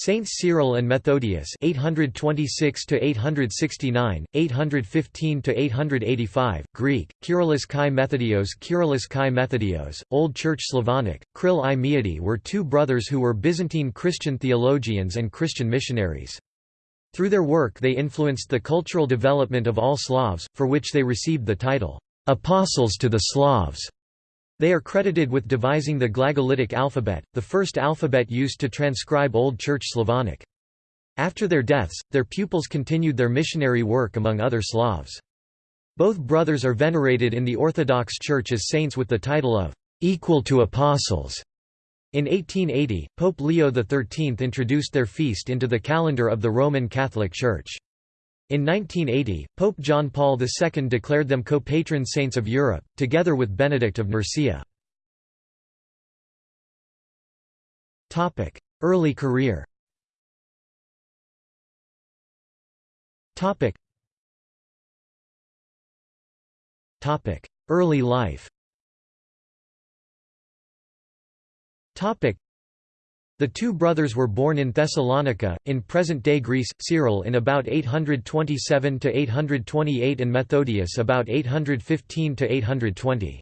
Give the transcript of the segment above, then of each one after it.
Saints Cyril and Methodius 826 to 869 815 to 885 Greek Kyrillos Kai Methodios Kyrillos Kai Methodios Old Church Slavonic Kryl i Meidi were two brothers who were Byzantine Christian theologians and Christian missionaries. Through their work they influenced the cultural development of all Slavs for which they received the title apostles to the Slavs they are credited with devising the Glagolitic alphabet, the first alphabet used to transcribe Old Church Slavonic. After their deaths, their pupils continued their missionary work among other Slavs. Both brothers are venerated in the Orthodox Church as saints with the title of equal to apostles. In 1880, Pope Leo XIII introduced their feast into the calendar of the Roman Catholic Church. In 1980, Pope John Paul II declared them co-patron saints of Europe, together with Benedict of Nursia. Early career Early life the two brothers were born in Thessalonica, in present-day Greece, Cyril in about 827–828 and Methodius about 815–820.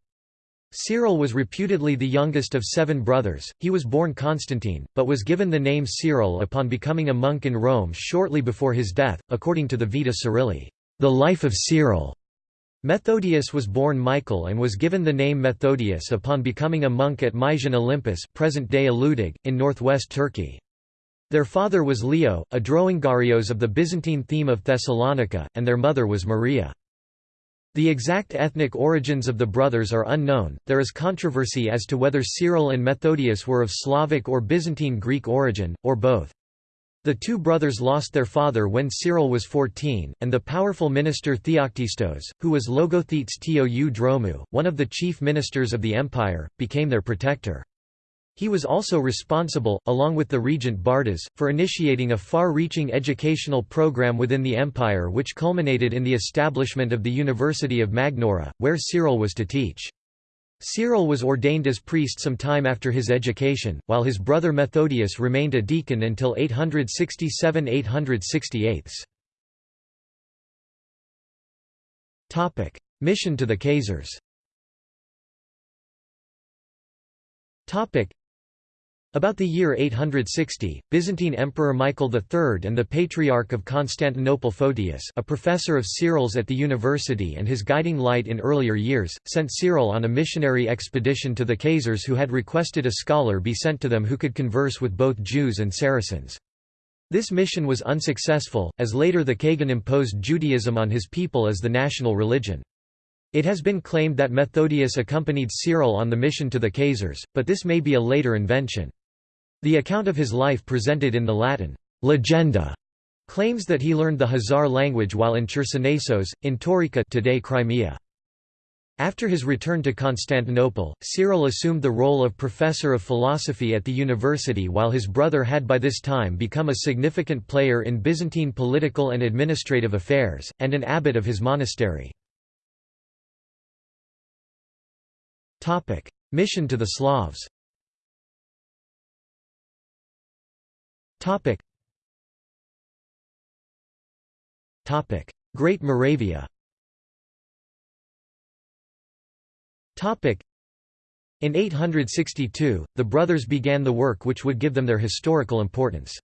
Cyril was reputedly the youngest of seven brothers, he was born Constantine, but was given the name Cyril upon becoming a monk in Rome shortly before his death, according to the Vita Cyrili, the life of Cyril. Methodius was born Michael and was given the name Methodius upon becoming a monk at Mysian Olympus present-day in northwest Turkey. Their father was Leo, a Droungarios of the Byzantine theme of Thessalonica, and their mother was Maria. The exact ethnic origins of the brothers are unknown, there is controversy as to whether Cyril and Methodius were of Slavic or Byzantine Greek origin, or both. The two brothers lost their father when Cyril was 14, and the powerful minister Theoktistos, who was Logothetes tou Dromou, one of the chief ministers of the empire, became their protector. He was also responsible, along with the regent Bardas, for initiating a far-reaching educational program within the empire which culminated in the establishment of the University of Magnaura, where Cyril was to teach. Cyril was ordained as priest some time after his education, while his brother Methodius remained a deacon until 867–868. Mission to the Khazars about the year 860, Byzantine Emperor Michael III and the Patriarch of Constantinople Photius a professor of Cyril's at the university and his guiding light in earlier years, sent Cyril on a missionary expedition to the Khazars who had requested a scholar be sent to them who could converse with both Jews and Saracens. This mission was unsuccessful, as later the Kagan imposed Judaism on his people as the national religion. It has been claimed that Methodius accompanied Cyril on the mission to the Khazars, but this may be a later invention. The account of his life presented in the Latin legenda claims that he learned the Khazar language while in Chersonesos, in Taurika today Crimea. After his return to Constantinople, Cyril assumed the role of professor of philosophy at the university while his brother had by this time become a significant player in Byzantine political and administrative affairs, and an abbot of his monastery. Mission to the Slavs Topic. Topic: Great Moravia. Topic. In 862, the brothers began the work which would give them their historical importance.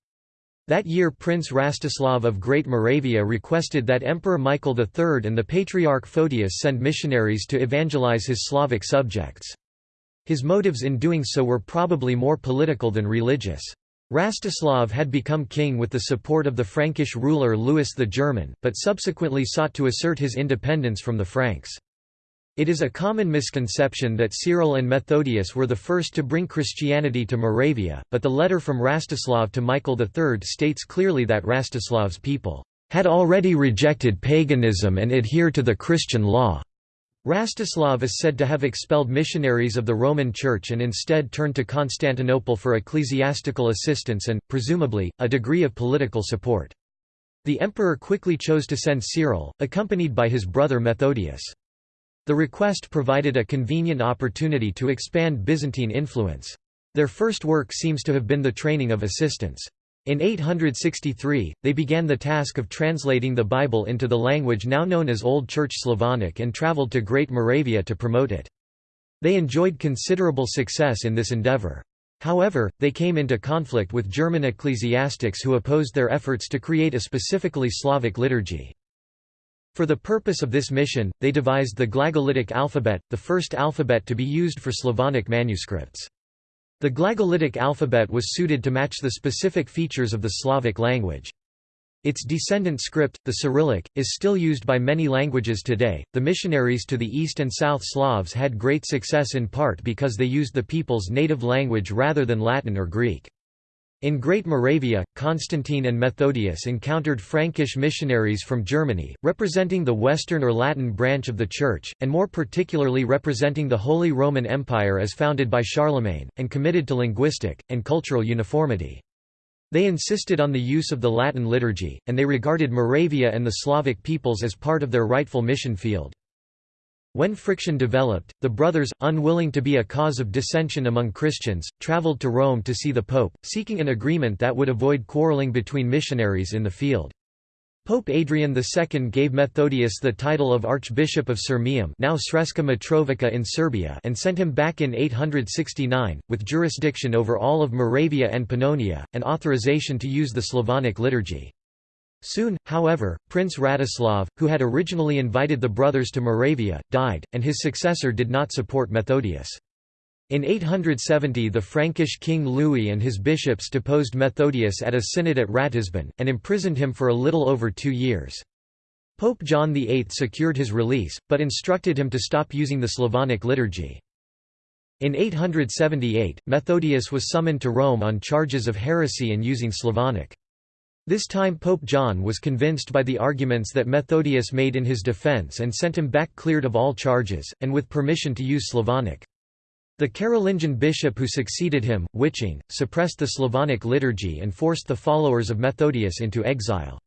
That year Prince Rastislav of Great Moravia requested that Emperor Michael III and the Patriarch Photius send missionaries to evangelize his Slavic subjects. His motives in doing so were probably more political than religious. Rastislav had become king with the support of the Frankish ruler Louis the German, but subsequently sought to assert his independence from the Franks. It is a common misconception that Cyril and Methodius were the first to bring Christianity to Moravia, but the letter from Rastislav to Michael III states clearly that Rastislav's people had already rejected paganism and adhered to the Christian law. Rastislav is said to have expelled missionaries of the Roman Church and instead turned to Constantinople for ecclesiastical assistance and, presumably, a degree of political support. The emperor quickly chose to send Cyril, accompanied by his brother Methodius. The request provided a convenient opportunity to expand Byzantine influence. Their first work seems to have been the training of assistants. In 863, they began the task of translating the Bible into the language now known as Old Church Slavonic and traveled to Great Moravia to promote it. They enjoyed considerable success in this endeavor. However, they came into conflict with German ecclesiastics who opposed their efforts to create a specifically Slavic liturgy. For the purpose of this mission, they devised the Glagolitic alphabet, the first alphabet to be used for Slavonic manuscripts. The Glagolitic alphabet was suited to match the specific features of the Slavic language. Its descendant script, the Cyrillic, is still used by many languages today. The missionaries to the East and South Slavs had great success in part because they used the people's native language rather than Latin or Greek. In Great Moravia, Constantine and Methodius encountered Frankish missionaries from Germany, representing the Western or Latin branch of the Church, and more particularly representing the Holy Roman Empire as founded by Charlemagne, and committed to linguistic, and cultural uniformity. They insisted on the use of the Latin liturgy, and they regarded Moravia and the Slavic peoples as part of their rightful mission field. When friction developed, the brothers, unwilling to be a cause of dissension among Christians, traveled to Rome to see the Pope, seeking an agreement that would avoid quarreling between missionaries in the field. Pope Adrian II gave Methodius the title of Archbishop of Sirmium now Sremska Mitrovica in Serbia and sent him back in 869, with jurisdiction over all of Moravia and Pannonia, and authorization to use the Slavonic liturgy. Soon, however, Prince Radoslav, who had originally invited the brothers to Moravia, died, and his successor did not support Methodius. In 870 the Frankish king Louis and his bishops deposed Methodius at a synod at Ratisbon, and imprisoned him for a little over two years. Pope John VIII secured his release, but instructed him to stop using the Slavonic liturgy. In 878, Methodius was summoned to Rome on charges of heresy and using Slavonic. This time Pope John was convinced by the arguments that Methodius made in his defense and sent him back cleared of all charges, and with permission to use Slavonic. The Carolingian bishop who succeeded him, Wiching, suppressed the Slavonic liturgy and forced the followers of Methodius into exile.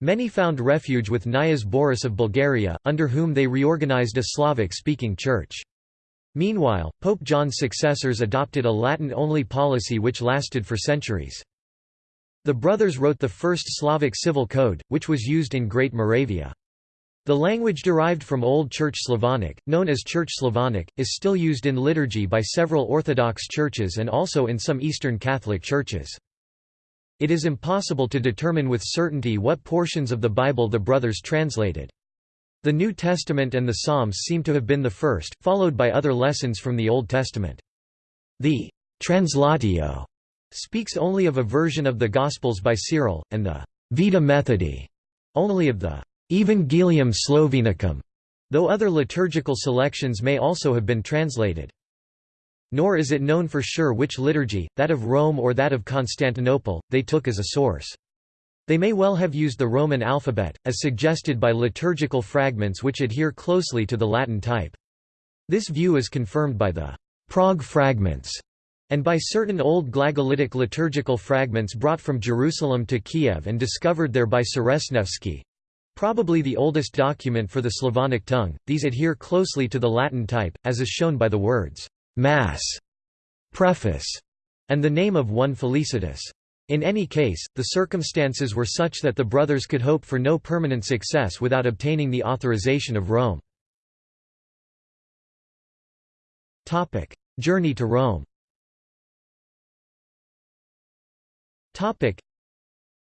Many found refuge with Knyaze Boris of Bulgaria, under whom they reorganized a Slavic-speaking church. Meanwhile, Pope John's successors adopted a Latin-only policy which lasted for centuries. The brothers wrote the first Slavic civil code, which was used in Great Moravia. The language derived from Old Church Slavonic, known as Church Slavonic, is still used in liturgy by several Orthodox churches and also in some Eastern Catholic churches. It is impossible to determine with certainty what portions of the Bible the brothers translated. The New Testament and the Psalms seem to have been the first, followed by other lessons from the Old Testament. The translatio speaks only of a version of the Gospels by Cyril, and the Vita Methodi only of the Evangelium Slovenicum, though other liturgical selections may also have been translated. Nor is it known for sure which liturgy, that of Rome or that of Constantinople, they took as a source. They may well have used the Roman alphabet, as suggested by liturgical fragments which adhere closely to the Latin type. This view is confirmed by the Prague fragments and by certain old Glagolitic liturgical fragments brought from Jerusalem to Kiev and discovered there by Sreznevsky. Probably the oldest document for the Slavonic tongue, these adhere closely to the Latin type, as is shown by the words, Mass, Preface, and the name of one Felicitas. In any case, the circumstances were such that the brothers could hope for no permanent success without obtaining the authorization of Rome. Journey to Rome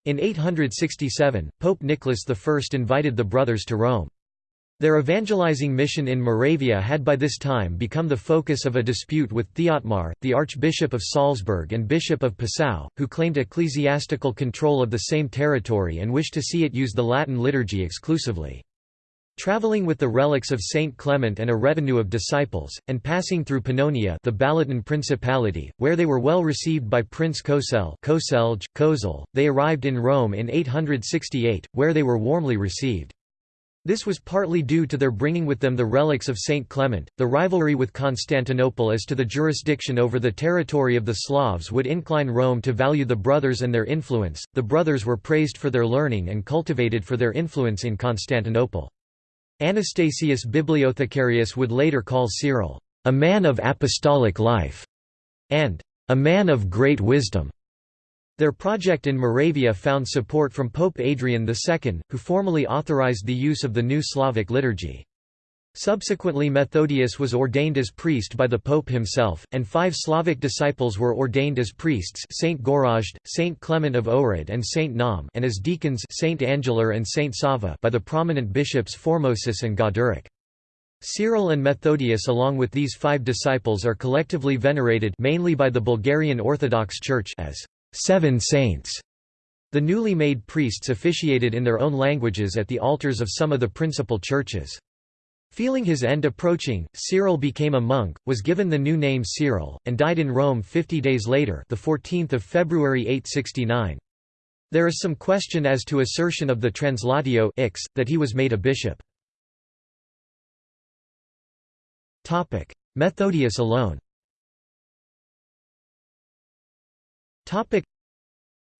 In 867, Pope Nicholas I invited the brothers to Rome. Their evangelizing mission in Moravia had by this time become the focus of a dispute with Thiotmar, the Archbishop of Salzburg and Bishop of Passau, who claimed ecclesiastical control of the same territory and wished to see it use the Latin liturgy exclusively. Traveling with the relics of Saint Clement and a retinue of disciples, and passing through Pannonia the Balaton Principality, where they were well received by Prince Kosel Koselj, they arrived in Rome in 868, where they were warmly received. This was partly due to their bringing with them the relics of Saint Clement. The rivalry with Constantinople as to the jurisdiction over the territory of the Slavs would incline Rome to value the brothers and their influence. The brothers were praised for their learning and cultivated for their influence in Constantinople. Anastasius Bibliothecarius would later call Cyril, "...a man of apostolic life", and "...a man of great wisdom." Their project in Moravia found support from Pope Adrian II, who formally authorized the use of the new Slavic liturgy. Subsequently Methodius was ordained as priest by the Pope himself, and five Slavic disciples were ordained as priests Saint Gorazd, Saint Clement of Ohrid and Saint Naum and as deacons Saint Angelar and Saint Sava by the prominent bishops Formosus and Gauderic. Cyril and Methodius along with these five disciples are collectively venerated mainly by the Bulgarian Orthodox Church as seven saints. The newly made priests officiated in their own languages at the altars of some of the principal churches. Feeling his end approaching, Cyril became a monk, was given the new name Cyril, and died in Rome 50 days later the 14th of February 869. There is some question as to assertion of the Translatio Ix, that he was made a bishop. Methodius alone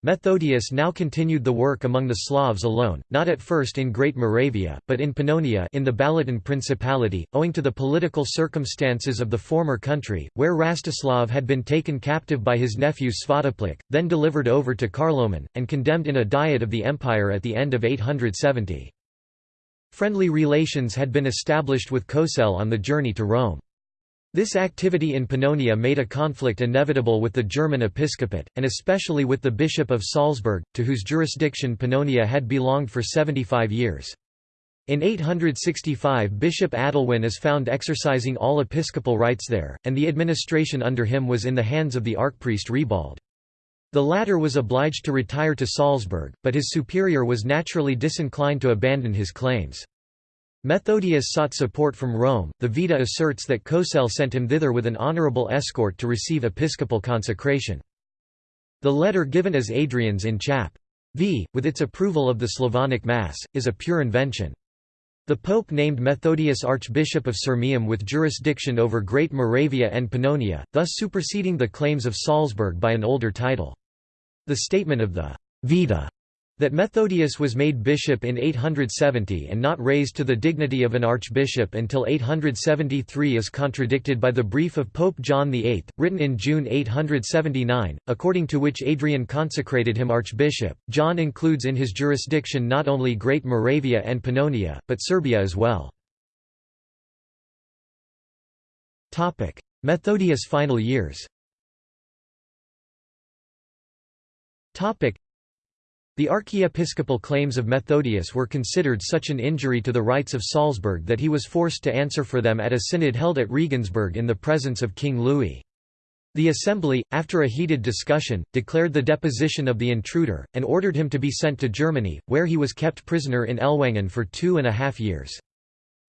Methodius now continued the work among the Slavs alone, not at first in Great Moravia, but in Pannonia in the Balaton Principality, owing to the political circumstances of the former country, where Rastislav had been taken captive by his nephew Svatopluk, then delivered over to Carloman, and condemned in a diet of the empire at the end of 870. Friendly relations had been established with Kosel on the journey to Rome. This activity in Pannonia made a conflict inevitable with the German episcopate, and especially with the Bishop of Salzburg, to whose jurisdiction Pannonia had belonged for 75 years. In 865 Bishop Adelwin is found exercising all episcopal rights there, and the administration under him was in the hands of the archpriest Ribald. The latter was obliged to retire to Salzburg, but his superior was naturally disinclined to abandon his claims. Methodius sought support from Rome. The Vita asserts that Kosel sent him thither with an honorable escort to receive episcopal consecration. The letter given as Adrian's in Chap. V, with its approval of the Slavonic Mass, is a pure invention. The Pope named Methodius Archbishop of Sirmium with jurisdiction over Great Moravia and Pannonia, thus superseding the claims of Salzburg by an older title. The statement of the Vita that Methodius was made bishop in 870 and not raised to the dignity of an archbishop until 873 is contradicted by the brief of Pope John VIII, written in June 879, according to which Adrian consecrated him archbishop. John includes in his jurisdiction not only Great Moravia and Pannonia, but Serbia as well. Methodius' final years the archiepiscopal claims of Methodius were considered such an injury to the rights of Salzburg that he was forced to answer for them at a synod held at Regensburg in the presence of King Louis. The assembly, after a heated discussion, declared the deposition of the intruder, and ordered him to be sent to Germany, where he was kept prisoner in Ellwangen for two and a half years.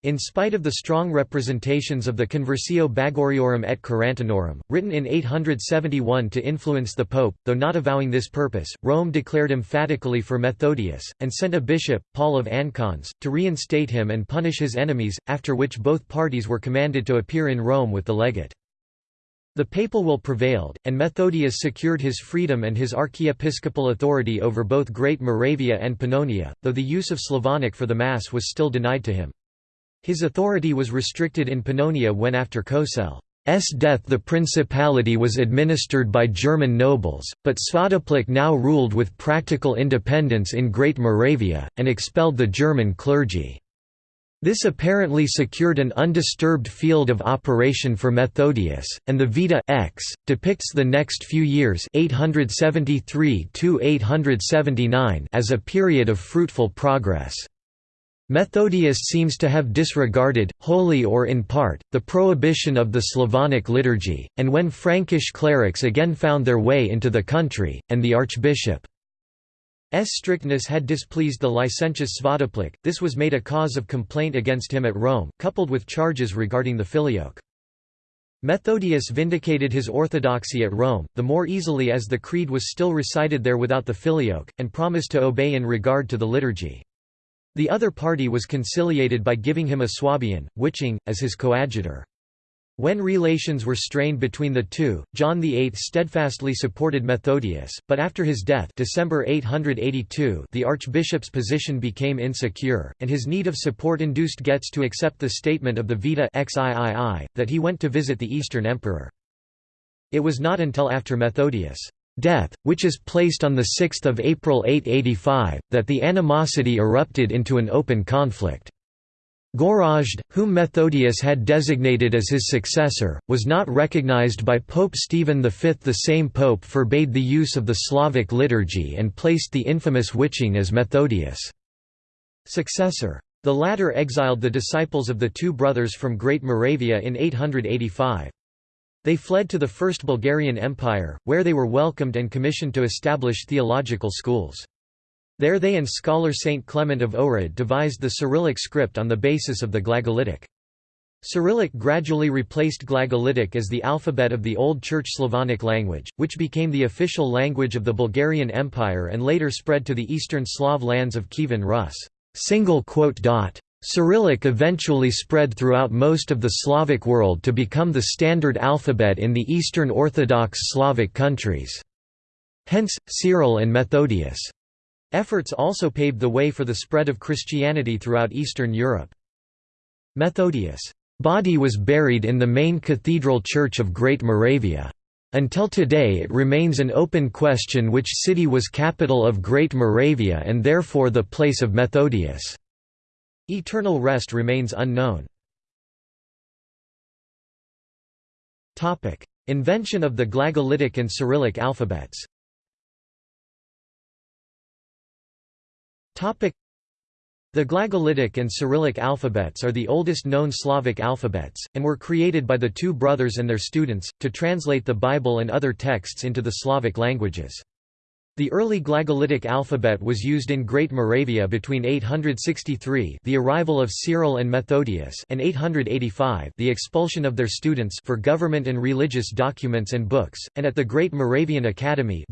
In spite of the strong representations of the Conversio Bagoariorum et Carantanorum, written in 871 to influence the Pope, though not avowing this purpose, Rome declared emphatically for Methodius, and sent a bishop, Paul of Ancons, to reinstate him and punish his enemies, after which both parties were commanded to appear in Rome with the legate. The papal will prevailed, and Methodius secured his freedom and his archiepiscopal authority over both Great Moravia and Pannonia, though the use of Slavonic for the Mass was still denied to him. His authority was restricted in Pannonia when after Kosel's death the principality was administered by German nobles, but Svatopluk now ruled with practical independence in Great Moravia, and expelled the German clergy. This apparently secured an undisturbed field of operation for Methodius, and the Vita X depicts the next few years 873 as a period of fruitful progress. Methodius seems to have disregarded, wholly or in part, the prohibition of the Slavonic liturgy, and when Frankish clerics again found their way into the country, and the archbishop's strictness had displeased the licentious Svatopluk, this was made a cause of complaint against him at Rome, coupled with charges regarding the filioque. Methodius vindicated his orthodoxy at Rome, the more easily as the creed was still recited there without the filioque, and promised to obey in regard to the liturgy. The other party was conciliated by giving him a Swabian, Wiching, as his coadjutor. When relations were strained between the two, John VIII steadfastly supported Methodius, but after his death December 882 the archbishop's position became insecure, and his need of support induced Goetz to accept the statement of the Vita XIII, that he went to visit the Eastern Emperor. It was not until after Methodius' death, which is placed on 6 April 885, that the animosity erupted into an open conflict. Gorazd, whom Methodius had designated as his successor, was not recognized by Pope Stephen V. The same pope forbade the use of the Slavic liturgy and placed the infamous Wiching as Methodius' successor. The latter exiled the disciples of the two brothers from Great Moravia in 885. They fled to the First Bulgarian Empire, where they were welcomed and commissioned to establish theological schools. There they and scholar Saint Clement of Ohrid devised the Cyrillic script on the basis of the Glagolitic. Cyrillic gradually replaced Glagolitic as the alphabet of the Old Church Slavonic language, which became the official language of the Bulgarian Empire and later spread to the eastern Slav lands of Kievan Rus. Cyrillic eventually spread throughout most of the Slavic world to become the standard alphabet in the Eastern Orthodox Slavic countries. Hence, Cyril and Methodius' Efforts also paved the way for the spread of Christianity throughout Eastern Europe. Methodius' body was buried in the main cathedral church of Great Moravia. Until today it remains an open question which city was capital of Great Moravia and therefore the place of Methodius' eternal rest remains unknown. Invention of the Glagolitic and Cyrillic alphabets The Glagolitic and Cyrillic alphabets are the oldest known Slavic alphabets, and were created by the two brothers and their students, to translate the Bible and other texts into the Slavic languages. The early Glagolitic alphabet was used in Great Moravia between 863 the arrival of Cyril and Methodius and 885 the expulsion of their students for government and religious documents and books, and at the Great Moravian Academy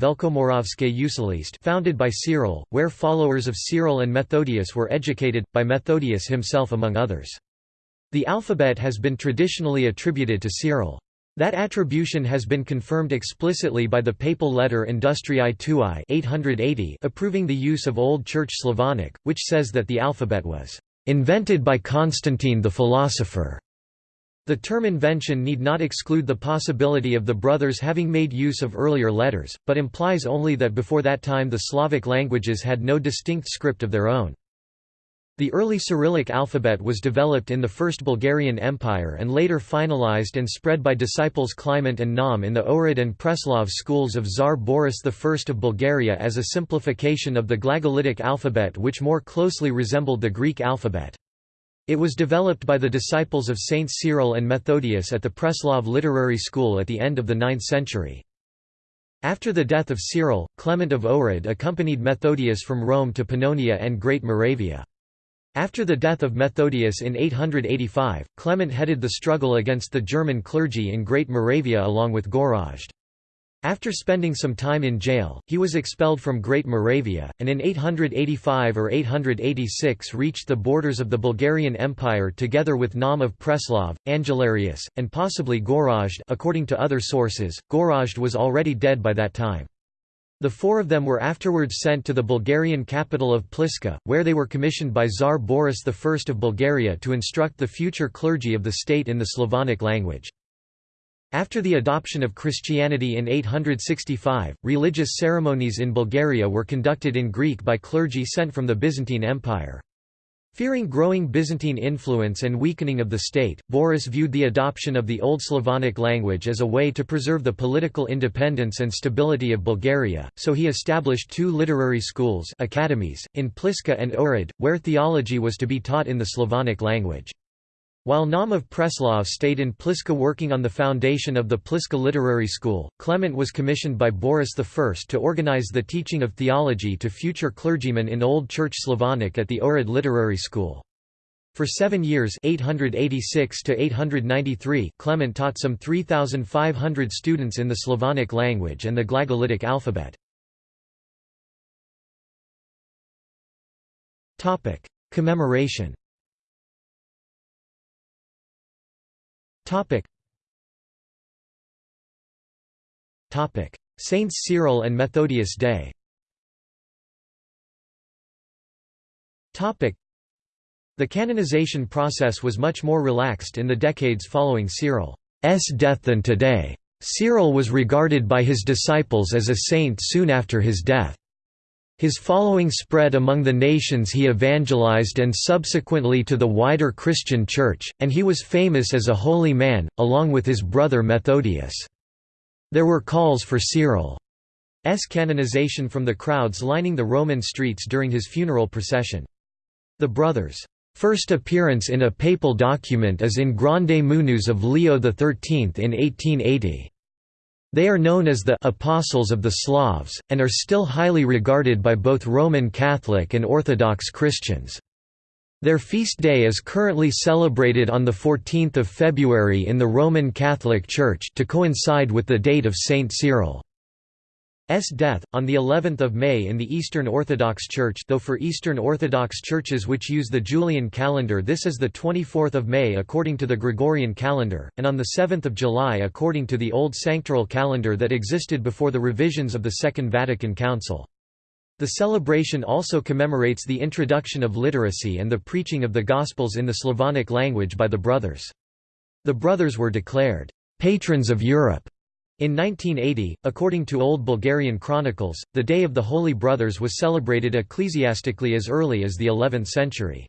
founded by Cyril, where followers of Cyril and Methodius were educated, by Methodius himself among others. The alphabet has been traditionally attributed to Cyril. That attribution has been confirmed explicitly by the papal letter Industriae Tuae 880 approving the use of Old Church Slavonic, which says that the alphabet was "...invented by Constantine the philosopher." The term invention need not exclude the possibility of the brothers having made use of earlier letters, but implies only that before that time the Slavic languages had no distinct script of their own. The early Cyrillic alphabet was developed in the First Bulgarian Empire and later finalized and spread by disciples Clement and Naum in the Ohrid and Preslav schools of Tsar Boris I of Bulgaria as a simplification of the Glagolitic alphabet which more closely resembled the Greek alphabet. It was developed by the disciples of Saints Cyril and Methodius at the Preslav Literary School at the end of the 9th century. After the death of Cyril, Clement of Ohrid accompanied Methodius from Rome to Pannonia and Great Moravia. After the death of Methodius in 885, Clement headed the struggle against the German clergy in Great Moravia along with Gorazd. After spending some time in jail, he was expelled from Great Moravia, and in 885 or 886 reached the borders of the Bulgarian Empire together with Naum of Preslav, Angelarius, and possibly Gorazd according to other sources, Gorazd was already dead by that time. The four of them were afterwards sent to the Bulgarian capital of Pliska, where they were commissioned by Tsar Boris I of Bulgaria to instruct the future clergy of the state in the Slavonic language. After the adoption of Christianity in 865, religious ceremonies in Bulgaria were conducted in Greek by clergy sent from the Byzantine Empire. Fearing growing Byzantine influence and weakening of the state, Boris viewed the adoption of the Old Slavonic language as a way to preserve the political independence and stability of Bulgaria, so he established two literary schools academies, in Pliska and Ohrid, where theology was to be taught in the Slavonic language. While Naum of Preslav stayed in Pliska working on the foundation of the Pliska Literary School, Clement was commissioned by Boris I to organize the teaching of theology to future clergymen in Old Church Slavonic at the Ohrid Literary School. For seven years 886 Clement taught some 3,500 students in the Slavonic language and the Glagolitic alphabet. Commemoration Topic. Topic: Saints Cyril and Methodius Day. Topic: The canonization process was much more relaxed in the decades following Cyril's death than today. Cyril was regarded by his disciples as a saint soon after his death. His following spread among the nations he evangelized and subsequently to the wider Christian Church, and he was famous as a holy man, along with his brother Methodius. There were calls for Cyril's canonization from the crowds lining the Roman streets during his funeral procession. The brothers' first appearance in a papal document is in Grande Munus of Leo XIII in 1880. They are known as the «Apostles of the Slavs», and are still highly regarded by both Roman Catholic and Orthodox Christians. Their feast day is currently celebrated on 14 February in the Roman Catholic Church to coincide with the date of Saint Cyril. S death, on the 11th of May in the Eastern Orthodox Church though for Eastern Orthodox churches which use the Julian calendar this is the 24th of May according to the Gregorian calendar, and on the 7th of July according to the old sanctoral calendar that existed before the revisions of the Second Vatican Council. The celebration also commemorates the introduction of literacy and the preaching of the Gospels in the Slavonic language by the Brothers. The Brothers were declared, "...patrons of Europe." In 1980, according to Old Bulgarian chronicles, the Day of the Holy Brothers was celebrated ecclesiastically as early as the 11th century.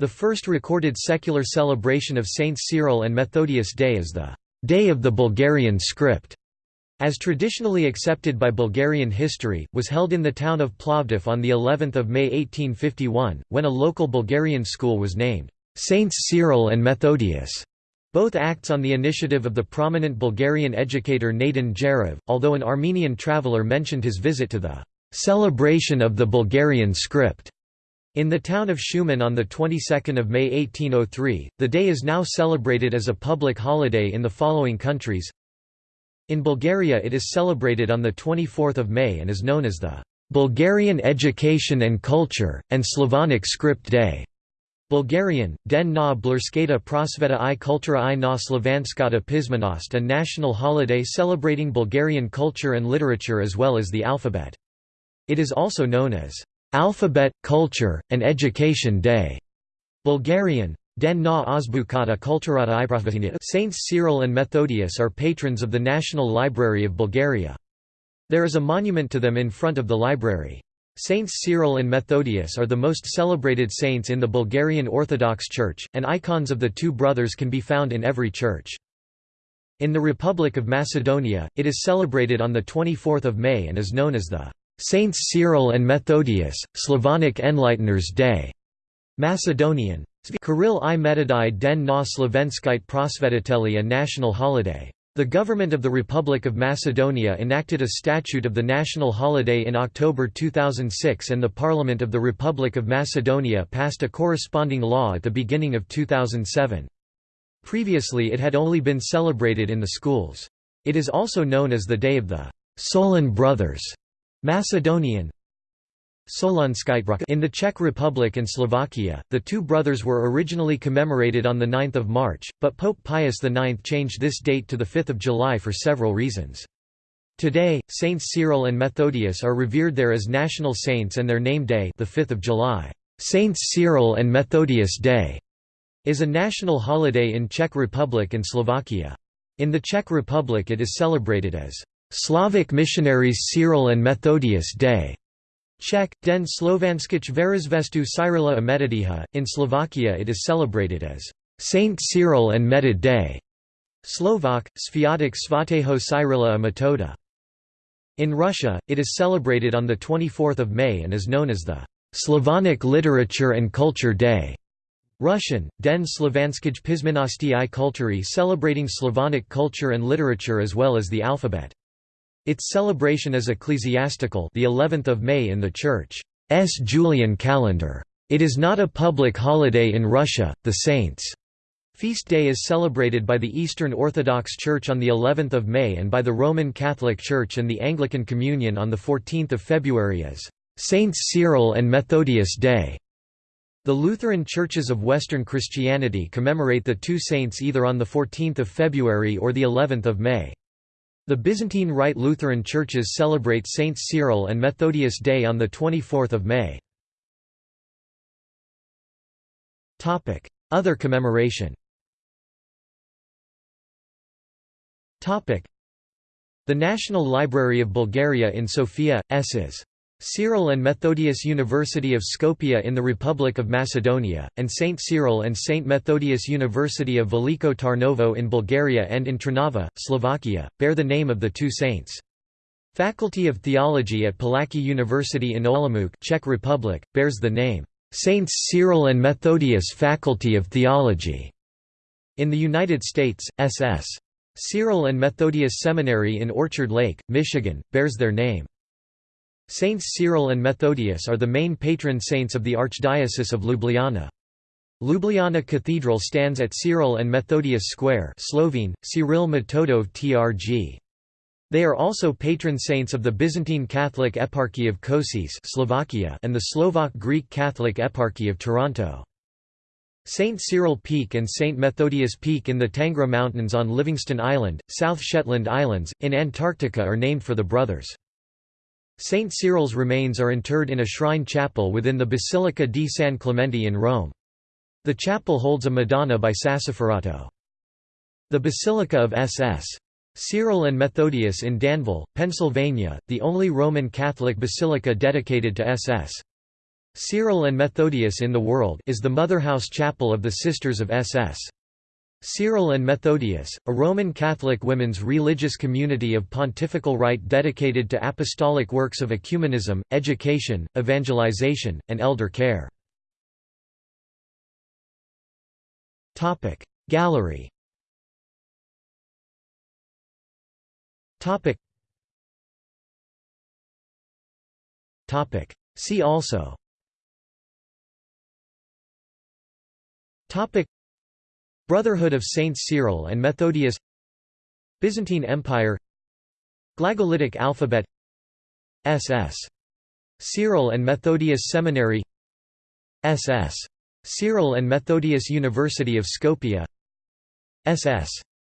The first recorded secular celebration of Saints Cyril and Methodius Day is the Day of the Bulgarian Script, as traditionally accepted by Bulgarian history, was held in the town of Plovdiv on the 11th of May 1851, when a local Bulgarian school was named Saints Cyril and Methodius. Both acts on the initiative of the prominent Bulgarian educator Naiden Gerov, although an Armenian traveller mentioned his visit to the celebration of the Bulgarian script. In the town of Shumen on the 22nd of May 1803, the day is now celebrated as a public holiday in the following countries. In Bulgaria it is celebrated on the 24th of May and is known as the Bulgarian Education and Culture, and Slavonic Script Day. Bulgarian, Den na Blurskata Prosveta i Kultura i na Slavanskata Pismenost a national holiday celebrating Bulgarian culture and literature as well as the alphabet. It is also known as Alphabet, Culture, and Education Day. Bulgarian, Den na Azbukata Kulturata i Saints Cyril and Methodius are patrons of the National Library of Bulgaria. There is a monument to them in front of the library. Saints Cyril and Methodius are the most celebrated saints in the Bulgarian Orthodox Church, and icons of the two brothers can be found in every church. In the Republic of Macedonia, it is celebrated on 24 May and is known as the Saints Cyril and Methodius, Slavonic Enlighteners Day. Macedonian. Kirill i Metodai den na Slovenskite prosvetiteli a national holiday. The government of the Republic of Macedonia enacted a statute of the national holiday in October 2006 and the Parliament of the Republic of Macedonia passed a corresponding law at the beginning of 2007. Previously it had only been celebrated in the schools. It is also known as the Day of the Solon Brothers Macedonian, in the Czech Republic and Slovakia, the two brothers were originally commemorated on 9 March, but Pope Pius IX changed this date to 5 July for several reasons. Today, Saints Cyril and Methodius are revered there as national saints and their name day the 5th of July, Saints Cyril and Methodius Day, is a national holiday in Czech Republic and Slovakia. In the Czech Republic it is celebrated as Slavic Missionaries Cyril and Methodius Day. Czech, Den Slovanskich Verizvestu Cyrila a Metodiha. In Slovakia it is celebrated as Saint Cyril and Metod Day. Slovak, Sviatek Svateho Cyrila a Metoda. In Russia, it is celebrated on 24 May and is known as the Slavonic Literature and Culture Day. Russian, Den Slovanskij Pismenosti i Kulturi celebrating Slavonic culture and literature as well as the alphabet. Its celebration is ecclesiastical the 11th of May in the Church's Julian calendar. It is not a public holiday in Russia. The Saints' feast day is celebrated by the Eastern Orthodox Church on the 11th of May and by the Roman Catholic Church and the Anglican Communion on the 14th of February as Saints Cyril and Methodius Day. The Lutheran churches of Western Christianity commemorate the two saints either on the 14th of February or the 11th of May. The Byzantine Rite Lutheran churches celebrate Saints Cyril and Methodius Day on 24 May. Other commemoration The National Library of Bulgaria in Sofia, SS. Cyril and Methodius University of Skopje in the Republic of Macedonia, and St. Cyril and St. Methodius University of Veliko Tarnovo in Bulgaria and in Trnava, Slovakia, bear the name of the two saints. Faculty of Theology at Palacký University in Olomouc Czech Republic, bears the name, Saints Cyril and Methodius Faculty of Theology. In the United States, S.S. Cyril and Methodius Seminary in Orchard Lake, Michigan, bears their name. Saints Cyril and Methodius are the main patron saints of the Archdiocese of Ljubljana. Ljubljana Cathedral stands at Cyril and Methodius Square Slovene, Cyril Metodov TRG. They are also patron saints of the Byzantine Catholic Eparchy of Kosice Slovakia and the Slovak Greek Catholic Eparchy of Toronto. St. Cyril Peak and St. Methodius Peak in the Tangra Mountains on Livingston Island, South Shetland Islands, in Antarctica are named for the brothers. St. Cyril's remains are interred in a shrine chapel within the Basilica di San Clemente in Rome. The chapel holds a Madonna by Sassoferrato. The Basilica of SS. Cyril and Methodius in Danville, Pennsylvania, the only Roman Catholic basilica dedicated to SS. Cyril and Methodius in the world is the Motherhouse Chapel of the Sisters of SS. Cyril and Methodius, a Roman Catholic women's religious community of pontifical right dedicated to apostolic works of ecumenism, education, evangelization, and elder care. Gallery See also Brotherhood of Saints Cyril and Methodius Byzantine Empire Glagolitic alphabet SS. Cyril and Methodius Seminary SS. Cyril and Methodius University of Skopje SS.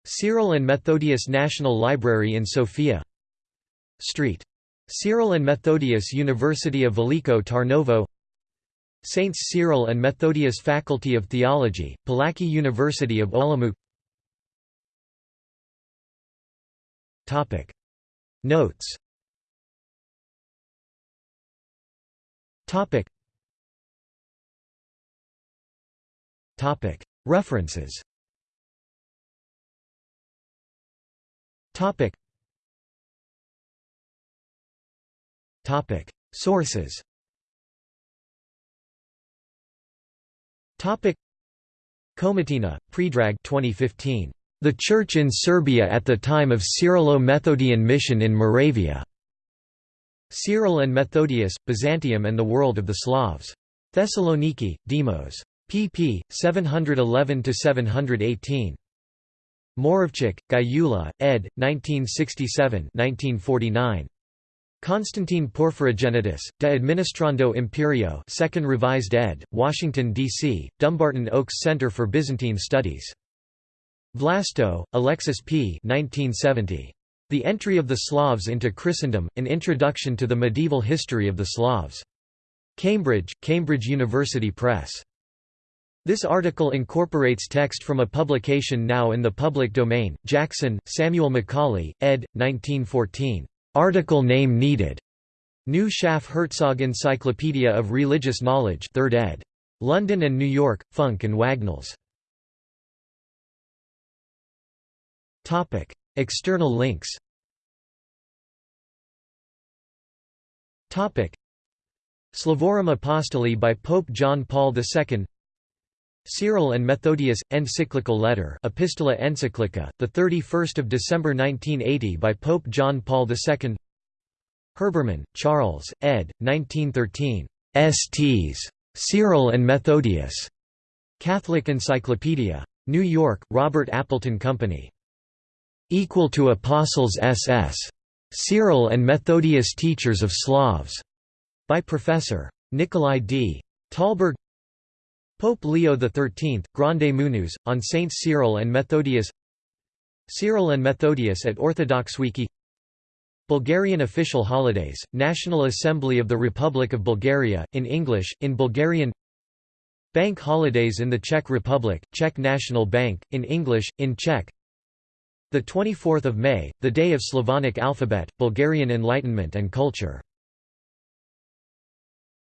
Cyril and Methodius National Library in Sofia Street. Cyril and Methodius University of Veliko Tarnovo Saints Cyril and Methodius Faculty of Theology, Palacký University of Olomouc. Notes. References. Sources Topic Komatina, Predrag 2015. The Church in Serbia at the time of Cyrilo-Methodian mission in Moravia. Cyril and Methodius, Byzantium and the World of the Slavs. Thessaloniki, Demos. pp. 711–718. Moravcsik, Gyula, ed. 1967 1949. Constantine Porphyrogenitus, De Administrando Imperio 2nd Revised ed., Washington, D.C., Dumbarton Oaks Center for Byzantine Studies. Vlasto, Alexis P. 1970. The Entry of the Slavs into Christendom, An Introduction to the Medieval History of the Slavs. Cambridge, Cambridge University Press. This article incorporates text from a publication now in the public domain, Jackson, Samuel Macaulay, ed. 1914. Article name needed. New Schaff Herzog Encyclopedia of Religious Knowledge 3rd ed. London and New York, Funk and Wagnalls. External links. Slavorum Apostoli by Pope John Paul II. Cyril and Methodius encyclical letter Epistola Encyclica the 31st of December 1980 by Pope John Paul II Herbermann Charles ed. 1913 STs Cyril and Methodius. Catholic Encyclopedia. New York Robert Appleton Company. Equal to apostles SS Cyril and Methodius teachers of Slavs. By Professor. Nikolai D. Talberg Pope Leo XIII, Grande Munus, on Saints Cyril and Methodius. Cyril and Methodius at Orthodox Wiki. Bulgarian official holidays, National Assembly of the Republic of Bulgaria, in English, in Bulgarian. Bank holidays in the Czech Republic, Czech National Bank, in English, in Czech. 24 May, the day of Slavonic alphabet, Bulgarian Enlightenment and culture